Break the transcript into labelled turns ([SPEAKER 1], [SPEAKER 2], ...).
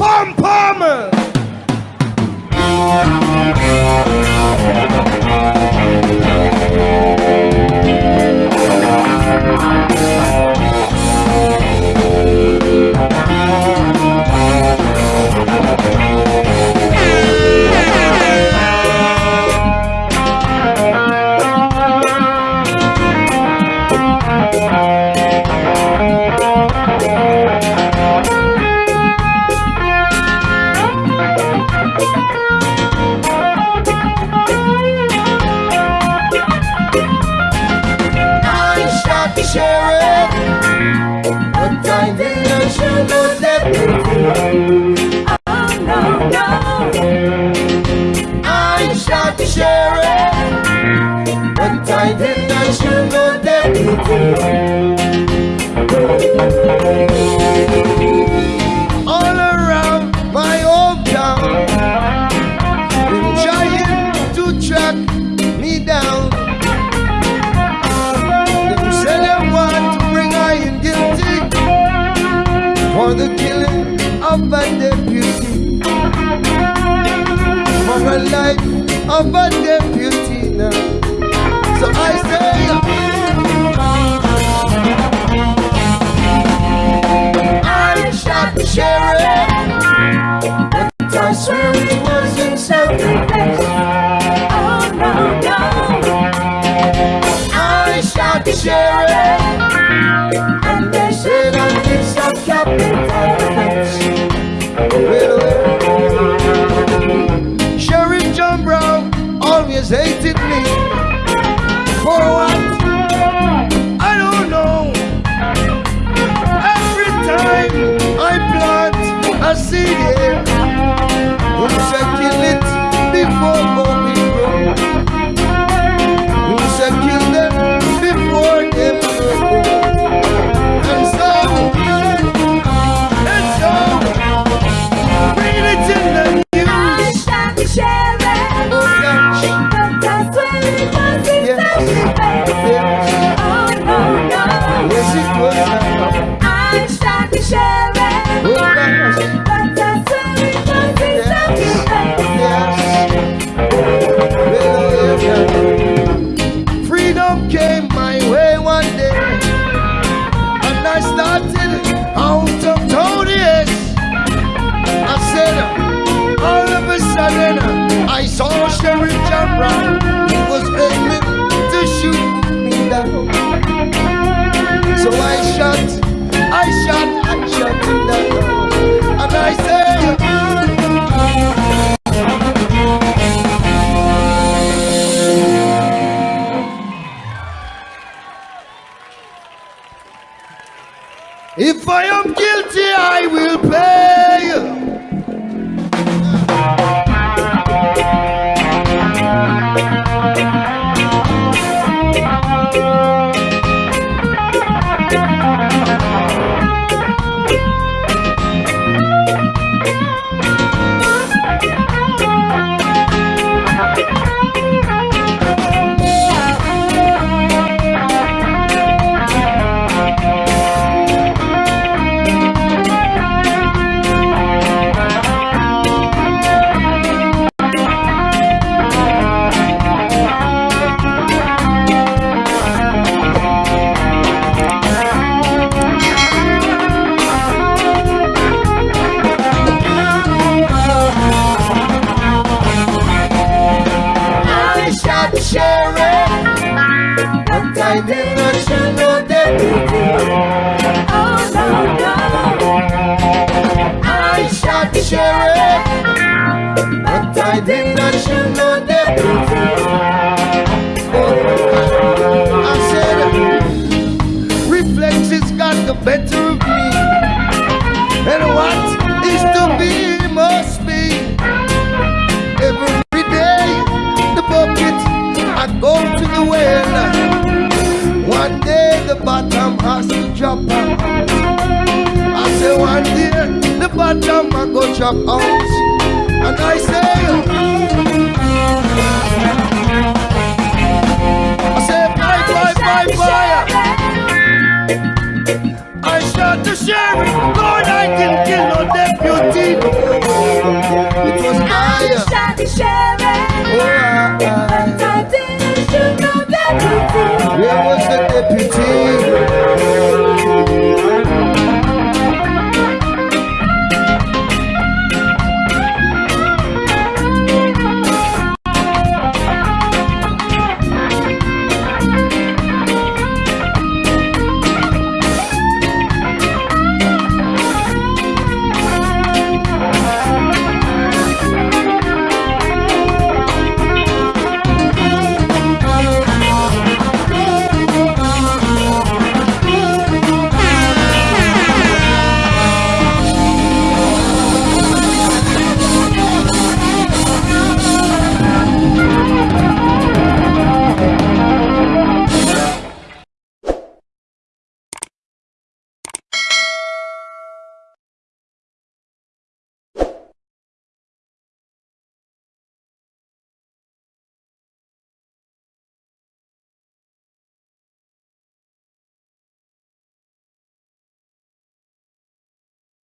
[SPEAKER 1] Pom pom. Shot but I didn't shoot the deputy. All around my hometown, been trying to track me down. Them say they want to bring I in guilty for the killing of a deputy. For a life of a deputy now. So I say, I shot the sheriff, but I swear it was in self-defense.
[SPEAKER 2] Oh, no, no.
[SPEAKER 1] I shot the sheriff, always hated me. For what? I don't know. Every time I plant a seed here, came my way one day, and I started out of Tony's. I said, all of a sudden, I saw Sheriff John Brown. He was aiming to shoot me down. So I shot, I shot, I shot him down. If I am guilty, but I did not shoot no deputy.
[SPEAKER 2] Oh, no, no.
[SPEAKER 1] I shot but I. Oh, I said, got the better of me, and what is to be must the bottom has to drop out. I say one day the bottom I go chop out And I say